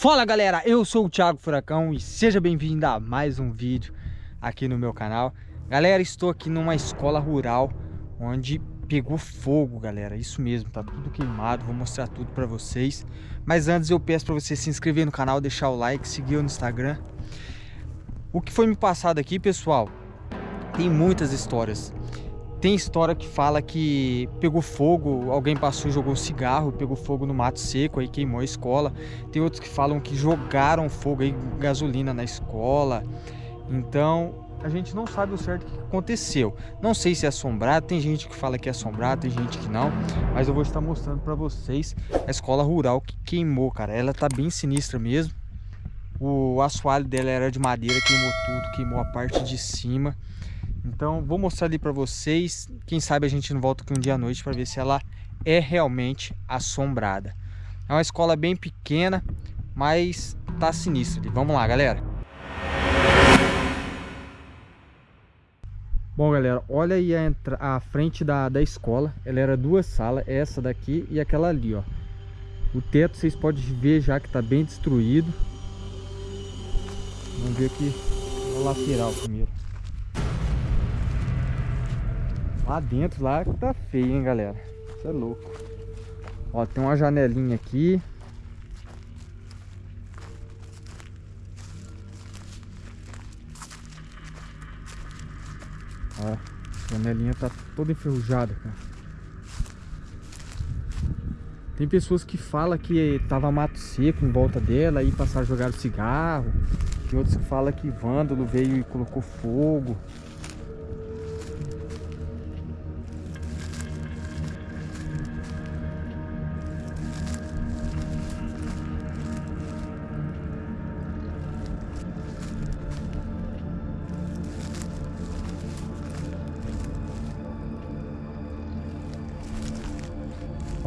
Fala galera, eu sou o Thiago Furacão e seja bem-vindo a mais um vídeo aqui no meu canal. Galera, estou aqui numa escola rural onde pegou fogo, galera Isso mesmo, tá tudo queimado, vou mostrar tudo pra vocês. Mas antes eu peço pra você se inscrever no canal, deixar o like, seguir no Instagram. O que foi me passado aqui, pessoal, tem muitas histórias tem história que fala que pegou fogo, alguém passou e jogou cigarro, pegou fogo no mato seco, aí queimou a escola. Tem outros que falam que jogaram fogo aí, gasolina na escola. Então, a gente não sabe o certo que aconteceu. Não sei se é assombrado, tem gente que fala que é assombrado, tem gente que não. Mas eu vou estar mostrando para vocês a escola rural que queimou, cara. Ela tá bem sinistra mesmo. O assoalho dela era de madeira, queimou tudo, queimou a parte de cima. Então vou mostrar ali para vocês, quem sabe a gente não volta aqui um dia à noite para ver se ela é realmente assombrada. É uma escola bem pequena, mas tá sinistro ali. Vamos lá, galera. Bom, galera, olha aí a, a frente da, da escola. Ela era duas salas, essa daqui e aquela ali, ó. O teto vocês podem ver já que tá bem destruído. Vamos ver aqui o lateral primeiro. Lá dentro, lá tá feio, hein, galera. Isso é louco. Ó, tem uma janelinha aqui. Ó, a janelinha tá toda enferrujada, cara. Tem pessoas que falam que tava mato seco em volta dela e passaram a jogar cigarro. Tem outros que falam que vândalo veio e colocou fogo.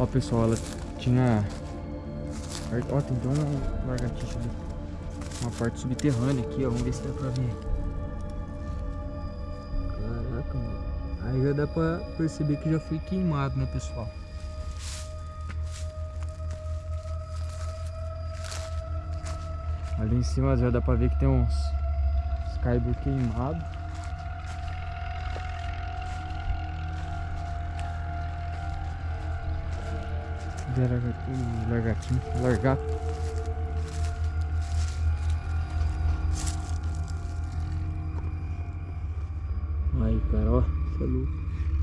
Ó, pessoal, ela tinha... Ó, tem uma lagartixa ali. Uma parte subterrânea aqui, ó. Vamos ver se dá pra ver. Caraca, mano. Aí já dá pra perceber que já foi queimado, né, pessoal? Ali em cima já dá pra ver que tem uns Skybur queimados. Largatinho, largato. Aí, cara, ó, é louco.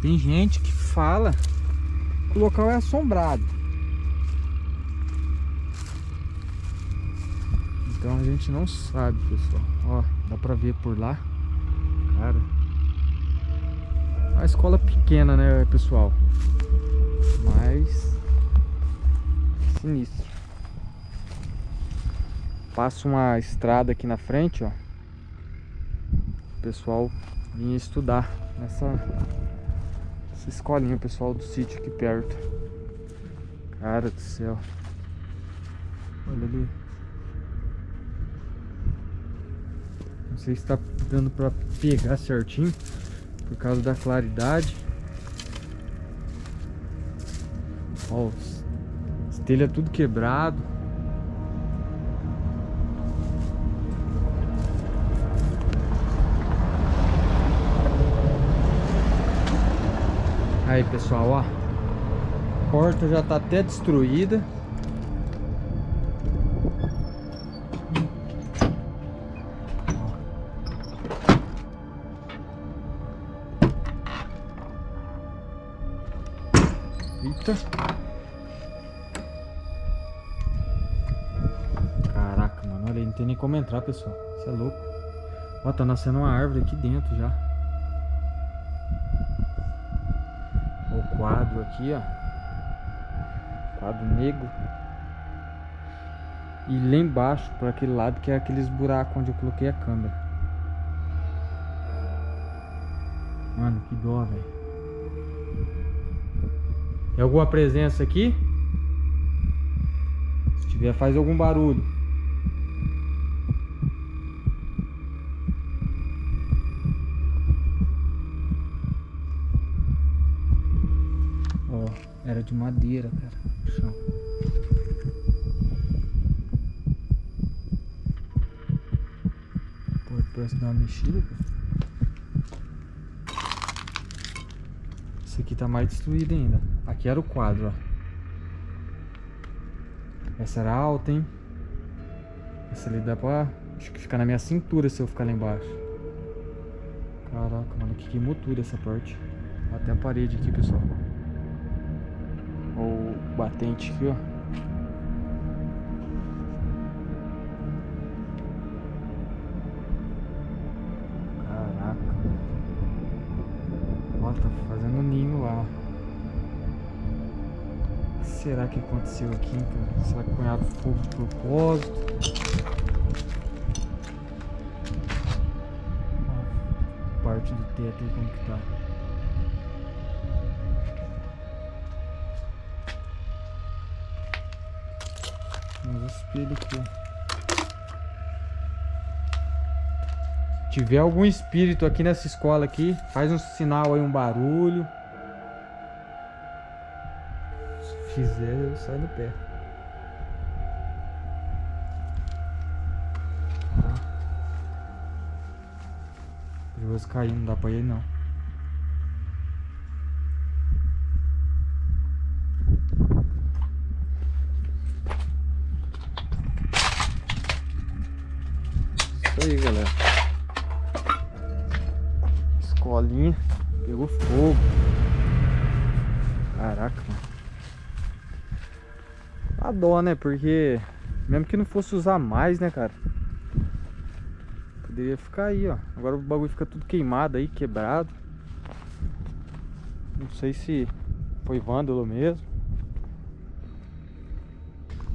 Tem gente que fala que o local é assombrado. Então a gente não sabe, pessoal. Ó, dá pra ver por lá. Cara. Uma escola pequena, né, pessoal? Mas sinistro. Passa uma estrada aqui na frente, ó. O pessoal vinha estudar nessa, nessa escolinha, o pessoal do sítio aqui perto. Cara do céu. Olha ali. Não sei se tá dando pra pegar certinho por causa da claridade. Ó, telha tudo quebrado. Aí pessoal, ó. A porta já tá até destruída. Eita. Como entrar, pessoal. Isso é louco. Ó, tá nascendo uma árvore aqui dentro já. O quadro aqui, ó. Quadro negro. E lá embaixo, por aquele lado, que é aqueles buracos onde eu coloquei a câmera. Mano, que dó, velho. Tem alguma presença aqui? Se tiver, faz algum barulho. de madeira, cara. O chão. Pô, parece dar uma mexida, cara. Esse aqui tá mais destruído ainda. Aqui era o quadro, ó. Essa era alta, hein? Essa ali dá pra acho que ficar na minha cintura se eu ficar lá embaixo. Caraca, mano, que queimou tudo essa parte. Até a parede aqui, pessoal. O batente aqui, ó. será que aconteceu aqui, cara? Será que cunhado fogo de propósito? parte do teto aí como que tá. Vamos espelho aqui. Se tiver algum espírito aqui nessa escola aqui, faz um sinal aí, um barulho. fizer, eu saio do pé. Perigoso cair, não dá pra ir não. Pegou fogo. Caraca, mano. A dó, né? Porque mesmo que não fosse usar mais, né, cara? Poderia ficar aí, ó. Agora o bagulho fica tudo queimado aí, quebrado. Não sei se foi vândalo mesmo.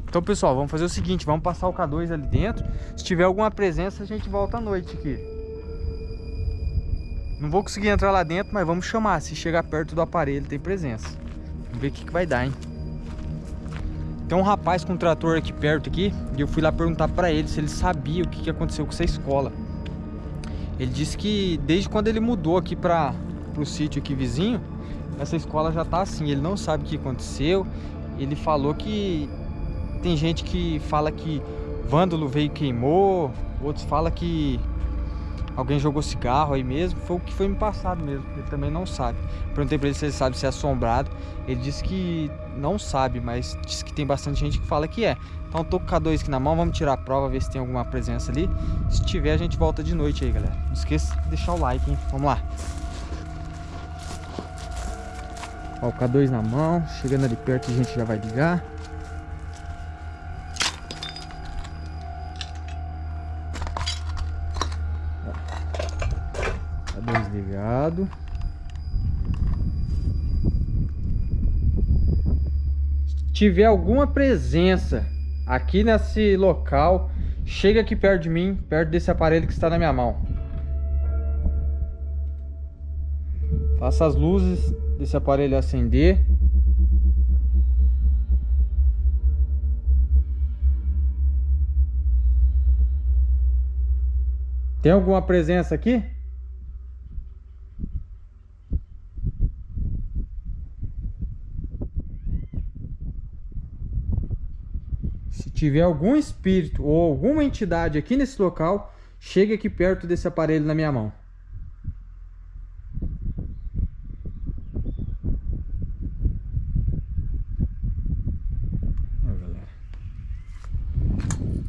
Então, pessoal, vamos fazer o seguinte. Vamos passar o K2 ali dentro. Se tiver alguma presença, a gente volta à noite aqui. Não vou conseguir entrar lá dentro, mas vamos chamar. Se chegar perto do aparelho, tem presença. Vamos ver o que, que vai dar, hein? Tem um rapaz com um trator aqui perto aqui e eu fui lá perguntar para ele se ele sabia o que, que aconteceu com essa escola. Ele disse que desde quando ele mudou aqui para o sítio aqui vizinho, essa escola já tá assim, ele não sabe o que aconteceu. Ele falou que tem gente que fala que vândalo veio e queimou, outros falam que alguém jogou cigarro aí mesmo. Foi o que foi me passado mesmo, ele também não sabe. Perguntei pra ele se ele sabe se é assombrado. Ele disse que não sabe, mas disse que tem bastante gente que fala que é. Então tô com o K2 aqui na mão, vamos tirar a prova, ver se tem alguma presença ali. Se tiver, a gente volta de noite aí, galera. Não esqueça de deixar o like, hein? Vamos lá. Ó, o K2 na mão, chegando ali perto a gente já vai ligar. Ligado. tiver alguma presença aqui nesse local, chega aqui perto de mim, perto desse aparelho que está na minha mão. Faça as luzes desse aparelho acender. Tem alguma presença aqui? Tiver algum espírito ou alguma entidade aqui nesse local, chegue aqui perto desse aparelho na minha mão.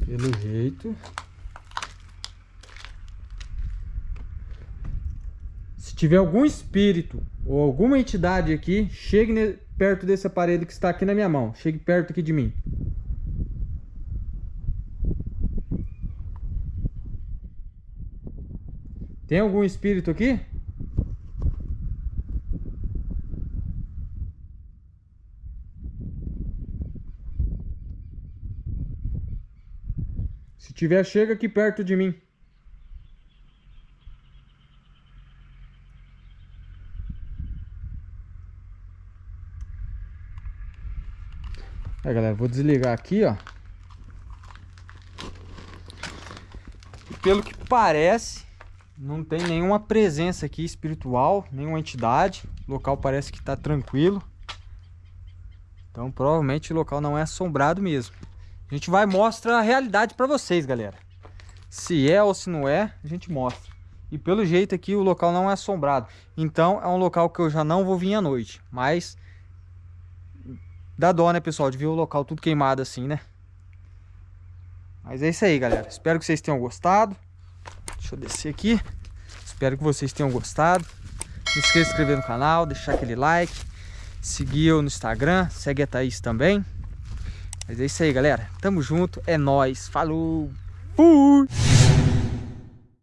Pelo jeito. Se tiver algum espírito ou alguma entidade aqui, chegue perto desse aparelho que está aqui na minha mão. Chegue perto aqui de mim. Tem algum espírito aqui? Se tiver, chega aqui perto de mim. Aí, galera, vou desligar aqui, ó. pelo que parece, não tem nenhuma presença aqui espiritual, nenhuma entidade. O local parece que está tranquilo. Então provavelmente o local não é assombrado mesmo. A gente vai mostrar a realidade para vocês, galera. Se é ou se não é, a gente mostra. E pelo jeito aqui o local não é assombrado. Então é um local que eu já não vou vir à noite. Mas dá dó, né, pessoal, de ver o local tudo queimado assim, né? Mas é isso aí, galera. Espero que vocês tenham gostado. Deixa eu descer aqui. Espero que vocês tenham gostado. Não esqueça de se inscrever no canal, deixar aquele like. Seguir eu no Instagram. Segue a Thaís também. Mas é isso aí, galera. Tamo junto. É nóis. Falou. Fui.